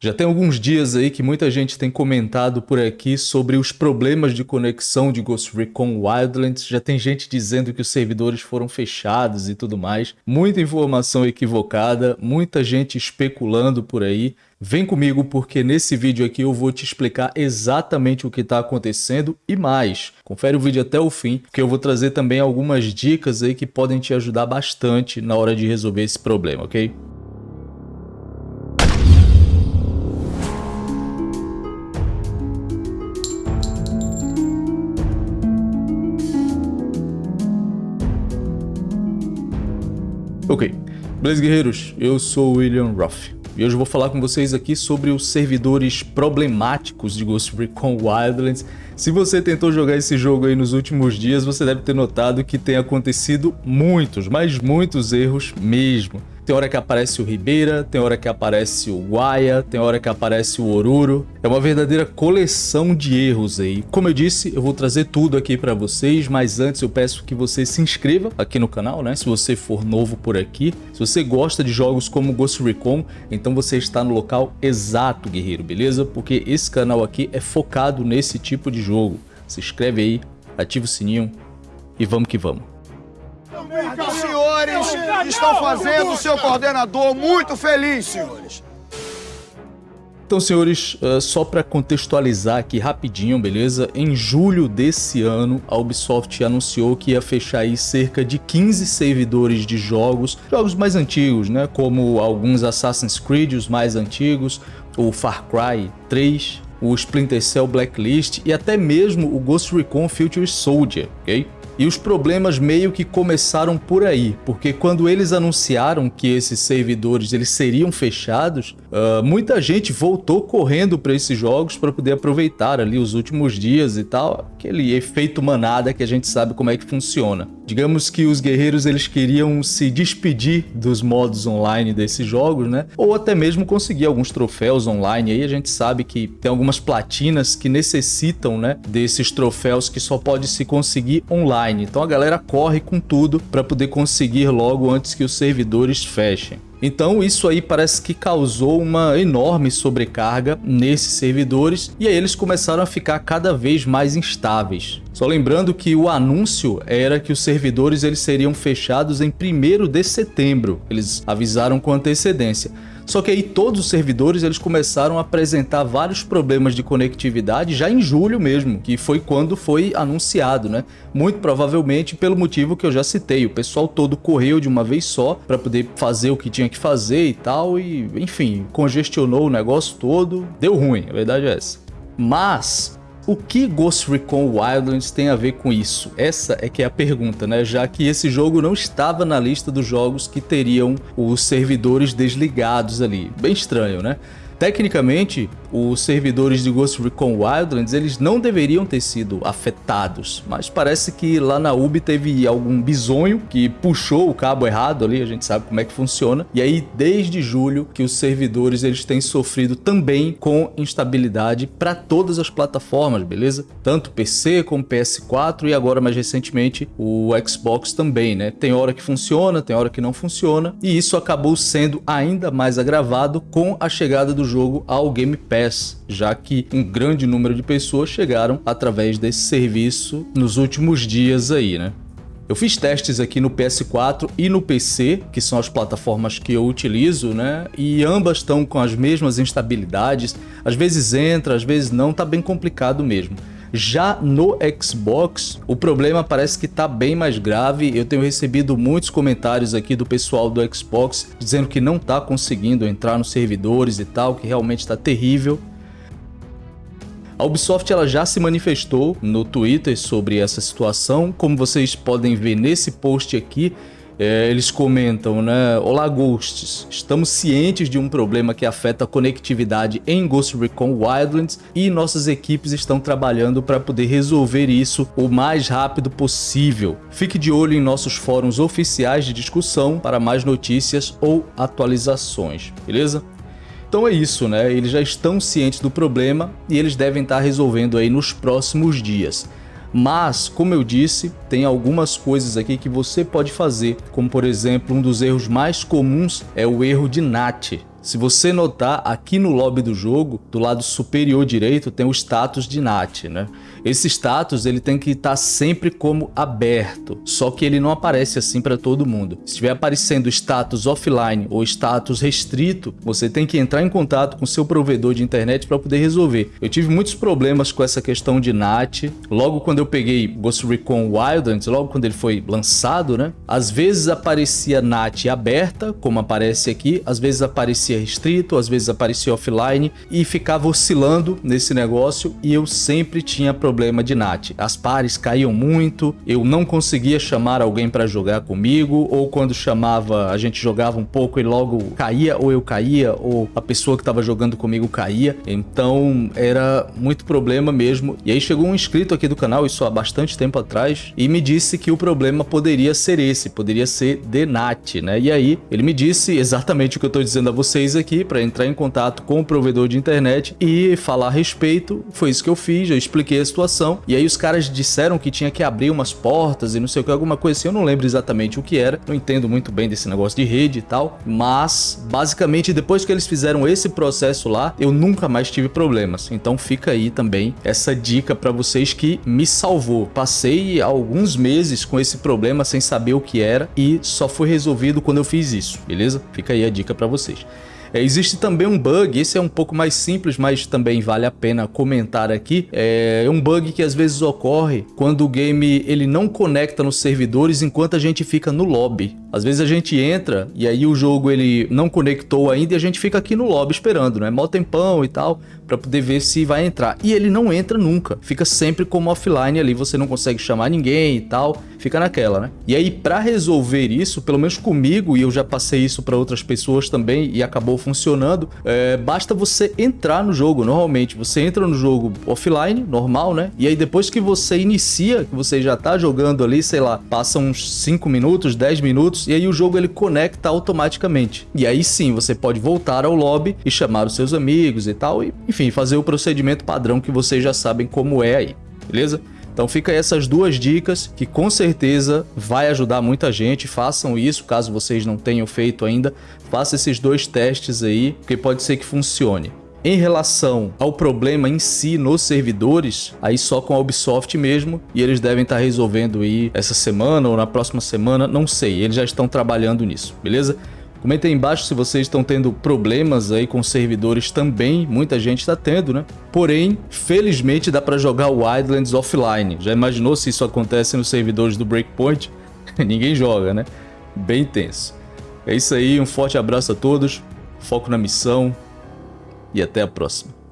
Já tem alguns dias aí que muita gente tem comentado por aqui sobre os problemas de conexão de Ghost Recon Wildlands. Já tem gente dizendo que os servidores foram fechados e tudo mais. Muita informação equivocada, muita gente especulando por aí. Vem comigo porque nesse vídeo aqui eu vou te explicar exatamente o que está acontecendo e mais. Confere o vídeo até o fim, que eu vou trazer também algumas dicas aí que podem te ajudar bastante na hora de resolver esse problema, ok? Ok, beleza guerreiros, eu sou William Ruff e hoje eu vou falar com vocês aqui sobre os servidores problemáticos de Ghost Recon Wildlands. Se você tentou jogar esse jogo aí nos últimos dias, você deve ter notado que tem acontecido muitos, mas muitos erros mesmo. Tem hora que aparece o Ribeira, tem hora que aparece o Guaia, tem hora que aparece o Oruro. É uma verdadeira coleção de erros aí. Como eu disse, eu vou trazer tudo aqui para vocês, mas antes eu peço que você se inscreva aqui no canal, né? Se você for novo por aqui. Se você gosta de jogos como Ghost Recon, então você está no local exato, guerreiro, beleza? Porque esse canal aqui é focado nesse tipo de jogo. Se inscreve aí, ativa o sininho e vamos que vamos os senhores estão fazendo o seu coordenador muito feliz, senhores. Então, senhores, uh, só para contextualizar aqui rapidinho, beleza? Em julho desse ano, a Ubisoft anunciou que ia fechar aí cerca de 15 servidores de jogos, jogos mais antigos, né? Como alguns Assassin's Creed, os mais antigos, o Far Cry 3, o Splinter Cell Blacklist e até mesmo o Ghost Recon Future Soldier, ok? E os problemas meio que começaram por aí, porque quando eles anunciaram que esses servidores eles seriam fechados, uh, muita gente voltou correndo para esses jogos para poder aproveitar ali os últimos dias e tal, aquele efeito manada que a gente sabe como é que funciona. Digamos que os guerreiros eles queriam se despedir dos modos online desses jogos, né? Ou até mesmo conseguir alguns troféus online. Aí a gente sabe que tem algumas platinas que necessitam, né, desses troféus que só pode se conseguir online. Então a galera corre com tudo para poder conseguir logo antes que os servidores fechem. Então isso aí parece que causou uma enorme sobrecarga nesses servidores e aí eles começaram a ficar cada vez mais instáveis. Só lembrando que o anúncio era que os servidores eles seriam fechados em 1 de setembro, eles avisaram com antecedência. Só que aí todos os servidores eles começaram a apresentar vários problemas de conectividade já em julho mesmo, que foi quando foi anunciado, né? Muito provavelmente pelo motivo que eu já citei, o pessoal todo correu de uma vez só para poder fazer o que tinha que fazer e tal e, enfim, congestionou o negócio todo, deu ruim, a verdade é essa. Mas o que Ghost Recon Wildlands tem a ver com isso? Essa é que é a pergunta, né? Já que esse jogo não estava na lista dos jogos que teriam os servidores desligados ali. Bem estranho, né? Tecnicamente, os servidores de Ghost Recon Wildlands eles não deveriam ter sido afetados, mas parece que lá na Ubi teve algum bizonho que puxou o cabo errado ali, a gente sabe como é que funciona, e aí desde julho que os servidores eles têm sofrido também com instabilidade para todas as plataformas, beleza? Tanto PC como PS4 e agora mais recentemente o Xbox também, né? Tem hora que funciona, tem hora que não funciona, e isso acabou sendo ainda mais agravado com a chegada do jogo ao Game Pass já que um grande número de pessoas chegaram através desse serviço nos últimos dias aí, né? Eu fiz testes aqui no PS4 e no PC, que são as plataformas que eu utilizo, né? E ambas estão com as mesmas instabilidades. Às vezes entra, às vezes não, tá bem complicado mesmo. Já no Xbox, o problema parece que está bem mais grave. Eu tenho recebido muitos comentários aqui do pessoal do Xbox dizendo que não está conseguindo entrar nos servidores e tal, que realmente está terrível. A Ubisoft ela já se manifestou no Twitter sobre essa situação, como vocês podem ver nesse post aqui, é, eles comentam, né? Olá Ghosts, estamos cientes de um problema que afeta a conectividade em Ghost Recon Wildlands e nossas equipes estão trabalhando para poder resolver isso o mais rápido possível. Fique de olho em nossos fóruns oficiais de discussão para mais notícias ou atualizações, beleza? Então é isso, né? Eles já estão cientes do problema e eles devem estar resolvendo aí nos próximos dias. Mas, como eu disse, tem algumas coisas aqui que você pode fazer, como por exemplo, um dos erros mais comuns é o erro de NAT. Se você notar, aqui no lobby do jogo, do lado superior direito, tem o status de NAT, né? Esse status ele tem que estar tá sempre como aberto, só que ele não aparece assim para todo mundo. Se estiver aparecendo status offline ou status restrito, você tem que entrar em contato com seu provedor de internet para poder resolver. Eu tive muitos problemas com essa questão de NAT, logo quando eu peguei Ghost Recon Wildlands, logo quando ele foi lançado, né? Às vezes aparecia NAT aberta, como aparece aqui, às vezes aparecia restrito, às vezes aparecia offline e ficava oscilando nesse negócio e eu sempre tinha problema problema de NAT. As pares caíam muito, eu não conseguia chamar alguém para jogar comigo, ou quando chamava, a gente jogava um pouco e logo caía, ou eu caía, ou a pessoa que estava jogando comigo caía. Então era muito problema mesmo. E aí chegou um inscrito aqui do canal, isso há bastante tempo atrás, e me disse que o problema poderia ser esse, poderia ser de NAT, né? E aí ele me disse exatamente o que eu estou dizendo a vocês aqui, para entrar em contato com o provedor de internet e falar a respeito. Foi isso que eu fiz, eu expliquei a situação. E aí os caras disseram que tinha que abrir umas portas e não sei o que, alguma coisa assim. Eu não lembro exatamente o que era. Não entendo muito bem desse negócio de rede e tal. Mas, basicamente, depois que eles fizeram esse processo lá, eu nunca mais tive problemas. Então fica aí também essa dica para vocês que me salvou. Passei alguns meses com esse problema sem saber o que era e só foi resolvido quando eu fiz isso, beleza? Fica aí a dica para vocês. É, existe também um bug, esse é um pouco mais simples, mas também vale a pena comentar aqui. É um bug que às vezes ocorre quando o game ele não conecta nos servidores enquanto a gente fica no lobby. Às vezes a gente entra e aí o jogo ele não conectou ainda e a gente fica aqui no lobby esperando, né? Mó tempão e tal, para poder ver se vai entrar. E ele não entra nunca, fica sempre como offline ali, você não consegue chamar ninguém e tal, fica naquela, né? E aí para resolver isso, pelo menos comigo, e eu já passei isso para outras pessoas também e acabou funcionando, é, basta você entrar no jogo, normalmente. Você entra no jogo offline, normal, né? E aí depois que você inicia, que você já tá jogando ali, sei lá, passa uns 5 minutos, 10 minutos, e aí o jogo ele conecta automaticamente. E aí sim, você pode voltar ao lobby e chamar os seus amigos e tal, e enfim, fazer o procedimento padrão que vocês já sabem como é aí, beleza? Então fica aí essas duas dicas que com certeza vai ajudar muita gente. Façam isso, caso vocês não tenham feito ainda. Faça esses dois testes aí, porque pode ser que funcione. Em relação ao problema em si nos servidores, aí só com a Ubisoft mesmo, e eles devem estar resolvendo aí essa semana ou na próxima semana, não sei, eles já estão trabalhando nisso, beleza? Comentem aí embaixo se vocês estão tendo problemas aí com servidores também, muita gente está tendo, né? Porém, felizmente dá para jogar Wildlands offline. Já imaginou se isso acontece nos servidores do Breakpoint? Ninguém joga, né? Bem tenso. É isso aí, um forte abraço a todos, foco na missão e até a próxima.